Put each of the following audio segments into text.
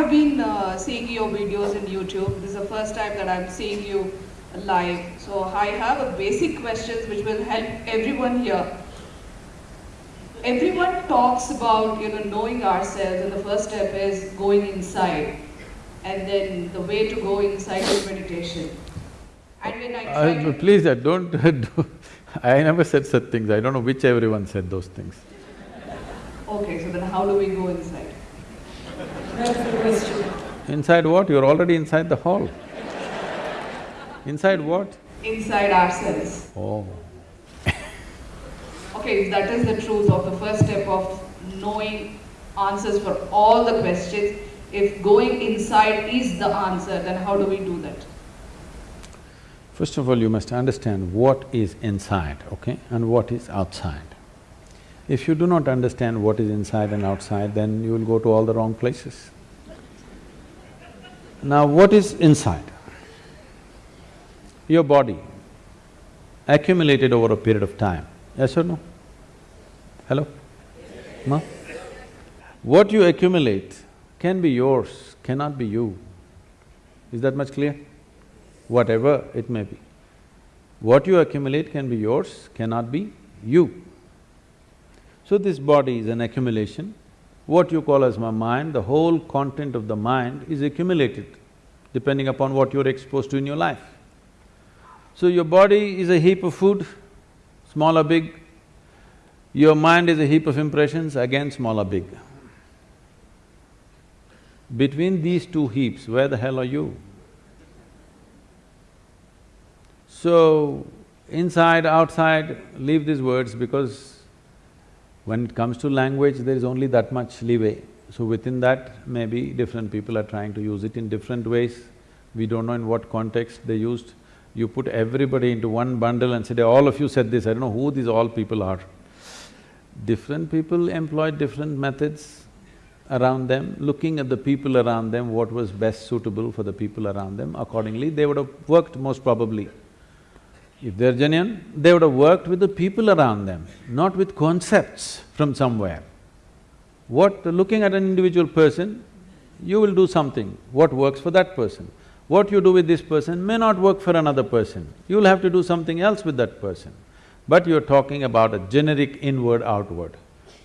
have been uh, seeing your videos in YouTube. This is the first time that I'm seeing you live. So I have a basic questions which will help everyone here. Everyone talks about you know knowing ourselves, and the first step is going inside, and then the way to go inside is meditation. And when I Uh, please, uh, don't do, I never said such things, I don't know which everyone said those things. okay, so then how do we go inside? That's the question. Inside what? You're already inside the hall. Inside what? Inside ourselves. Oh, Okay, if that is the truth of the first step of knowing answers for all the questions, if going inside is the answer, then how do we do that? first of all, you must understand what is inside, okay, and what is outside. If you do not understand what is inside and outside, then you will go to all the wrong places. Now, what is inside? Your body accumulated over a period of time, yes or no? Hello? No? What you accumulate can be yours, cannot be you. Is that much clear? Whatever it may be. What you accumulate can be yours, cannot be you. So this body is an accumulation. What you call as my mind, the whole content of the mind is accumulated depending upon what you're exposed to in your life. So your body is a heap of food, small or big. Your mind is a heap of impressions, again small or big. Between these two heaps, where the hell are you? So, inside, outside, leave these words because when it comes to language, there is only that much leeway. So within that, maybe different people are trying to use it in different ways. We don't know in what context they used. You put everybody into one bundle and said, all of you said this, I don't know who these all people are. Different people employed different methods around them, looking at the people around them, what was best suitable for the people around them, accordingly they would have worked most probably. If they're genuine, they would have worked with the people around them, not with concepts from somewhere. What… looking at an individual person, you will do something, what works for that person. What you do with this person may not work for another person, you'll have to do something else with that person. But you're talking about a generic inward-outward.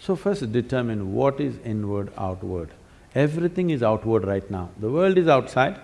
So first determine what is inward-outward. Everything is outward right now. The world is outside,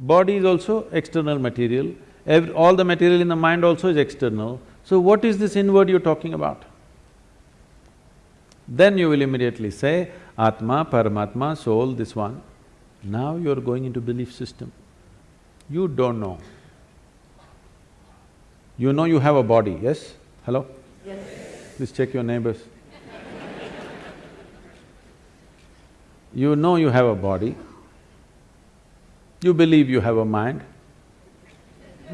body is also external material, Every, all the material in the mind also is external. So what is this inward you're talking about? Then you will immediately say, Atma, Paramatma, soul, this one. Now you're going into belief system. You don't know. You know you have a body, yes? Hello? Yes. Please check your neighbors. You know you have a body, you believe you have a mind,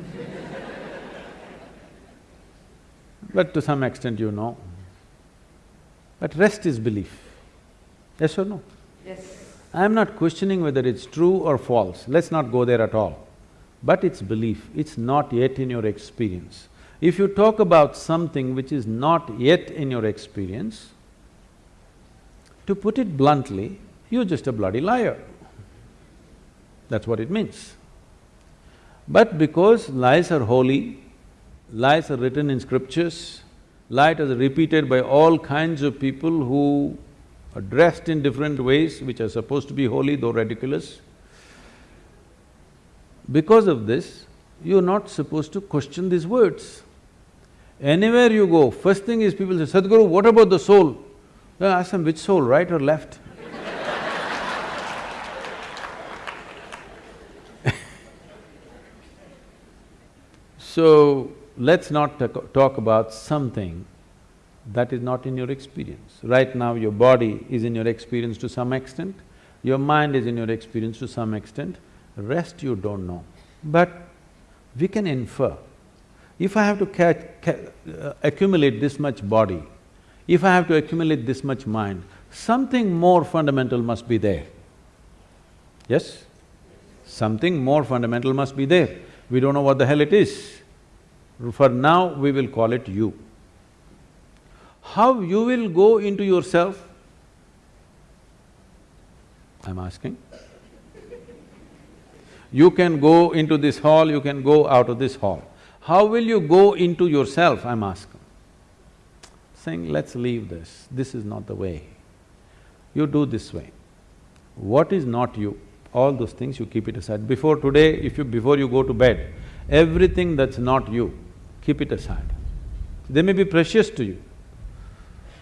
but to some extent you know. But rest is belief, yes or no? Yes. I am not questioning whether it's true or false, let's not go there at all. But it's belief, it's not yet in your experience. If you talk about something which is not yet in your experience, to put it bluntly, you're just a bloody liar. That's what it means. But because lies are holy, lies are written in scriptures, lies are repeated by all kinds of people who are dressed in different ways which are supposed to be holy though ridiculous. Because of this, you're not supposed to question these words. Anywhere you go, first thing is people say, Sadhguru, what about the soul? Then ask them, which soul, right or left? So, let's not talk about something that is not in your experience. Right now, your body is in your experience to some extent, your mind is in your experience to some extent, rest you don't know. But we can infer. If I have to catch, uh, accumulate this much body, if I have to accumulate this much mind, something more fundamental must be there. Yes? Something more fundamental must be there. We don't know what the hell it is. For now, we will call it you. How you will go into yourself? I'm asking. You can go into this hall, you can go out of this hall. How will you go into yourself, I'm asking? Saying, let's leave this, this is not the way. You do this way. What is not you, all those things you keep it aside. Before today, if you… before you go to bed, everything that's not you, keep it aside. They may be precious to you.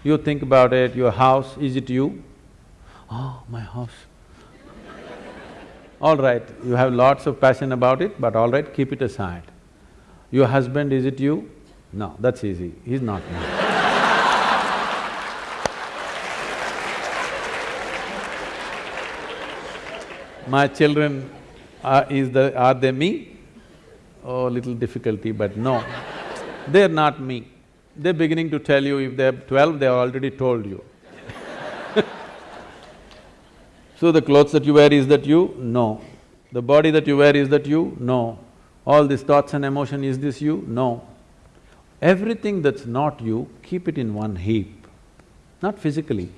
You think about it, your house, is it you? Oh, my house. all right, you have lots of passion about it, but all right, keep it aside. Your husband, is it you? No, that's easy, he's not me. My children, are, is the… are they me? Oh, little difficulty, but no, they're not me. They're beginning to tell you if they're twelve, they already told you. so the clothes that you wear, is that you? No. The body that you wear, is that you? No. All these thoughts and emotion, is this you? No. Everything that's not you, keep it in one heap. Not physically,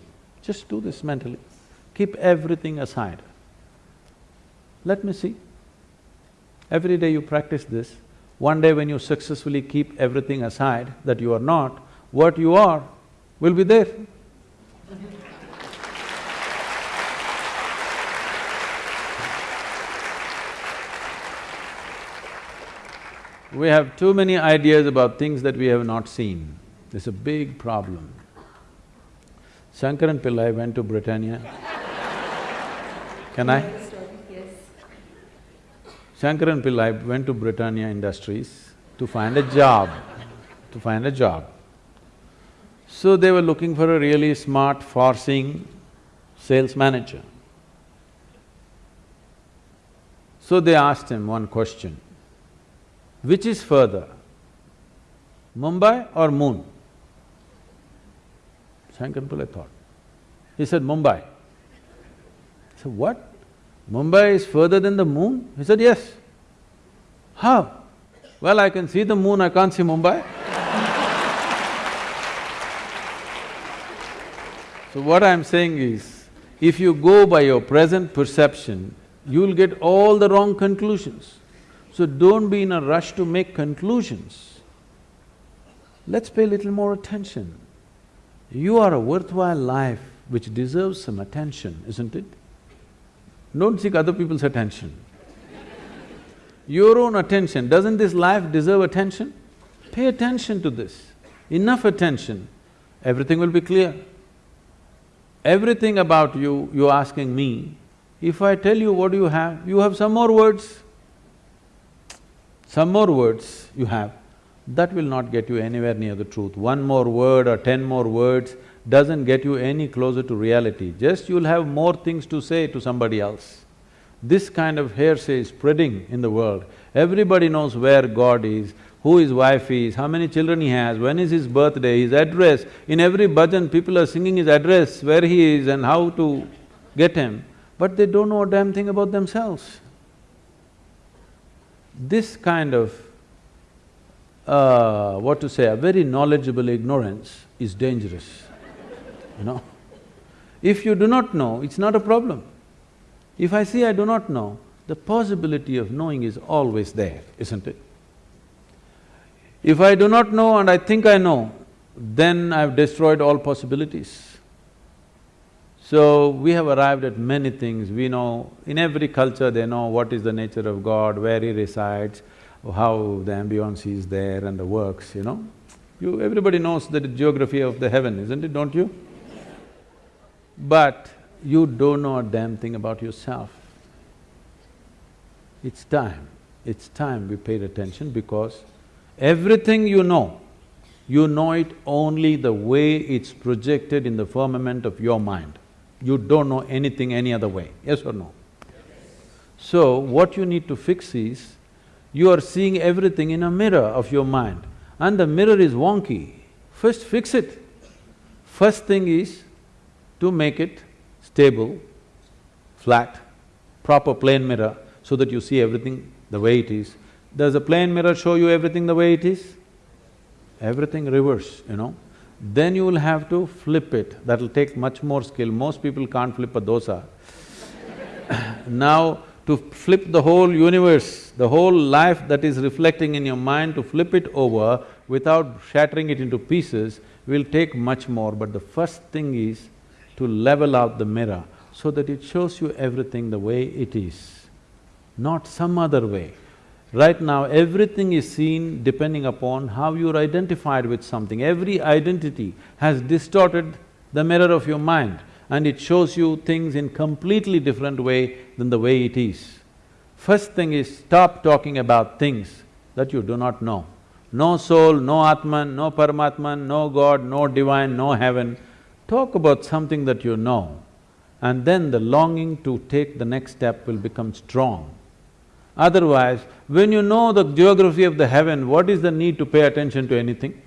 just do this mentally. Keep everything aside. Let me see. Every day you practice this, one day when you successfully keep everything aside that you are not, what you are will be there. We have too many ideas about things that we have not seen. It's a big problem. Shankaran Pillai went to Britannia. Can I? Shankaran Pillai went to Britannia Industries to find a job, to find a job. So they were looking for a really smart, far-seeing sales manager. So they asked him one question, which is further, Mumbai or moon? Shankaran Pillai thought. He said, Mumbai. Said, what? Mumbai is further than the moon? He said, yes. How? Well, I can see the moon, I can't see Mumbai. so what I'm saying is, if you go by your present perception, you'll get all the wrong conclusions. So don't be in a rush to make conclusions. Let's pay a little more attention. You are a worthwhile life which deserves some attention, isn't it? Don't seek other people's attention. Your own attention, doesn't this life deserve attention? Pay attention to this, enough attention, everything will be clear. Everything about you, you're asking me, if I tell you what you have, you have some more words. Some more words you have, that will not get you anywhere near the truth. One more word or ten more words doesn't get you any closer to reality, just you'll have more things to say to somebody else. This kind of hearsay is spreading in the world. Everybody knows where God is, who his wife is, how many children he has, when is his birthday, his address. In every bhajan, people are singing his address, where he is and how to get him, but they don't know a damn thing about themselves. This kind of, uh, what to say, a very knowledgeable ignorance is dangerous, you know. If you do not know, it's not a problem. If I say I do not know, the possibility of knowing is always there, isn't it? If I do not know and I think I know, then I've destroyed all possibilities. So, we have arrived at many things, we know, in every culture they know what is the nature of God, where He resides, how the ambience is there and the works, you know. You… everybody knows the geography of the heaven, isn't it, don't you? But you don't know a damn thing about yourself. It's time, it's time we paid attention because everything you know, you know it only the way it's projected in the firmament of your mind. You don't know anything any other way, yes or no? So, what you need to fix is, you are seeing everything in a mirror of your mind and the mirror is wonky. First fix it. First thing is to make it stable, flat, proper plane mirror so that you see everything the way it is. Does a plane mirror show you everything the way it is? Everything reverse, you know. Then you will have to flip it, that'll take much more skill. Most people can't flip a dosa. now, to flip the whole universe, the whole life that is reflecting in your mind, to flip it over without shattering it into pieces will take much more, but the first thing is to level out the mirror so that it shows you everything the way it is, not some other way. Right now, everything is seen depending upon how you're identified with something. Every identity has distorted the mirror of your mind and it shows you things in completely different way than the way it is. First thing is stop talking about things that you do not know. No soul, no Atman, no Paramatman, no God, no divine, no heaven. Talk about something that you know and then the longing to take the next step will become strong. Otherwise, when you know the geography of the heaven, what is the need to pay attention to anything?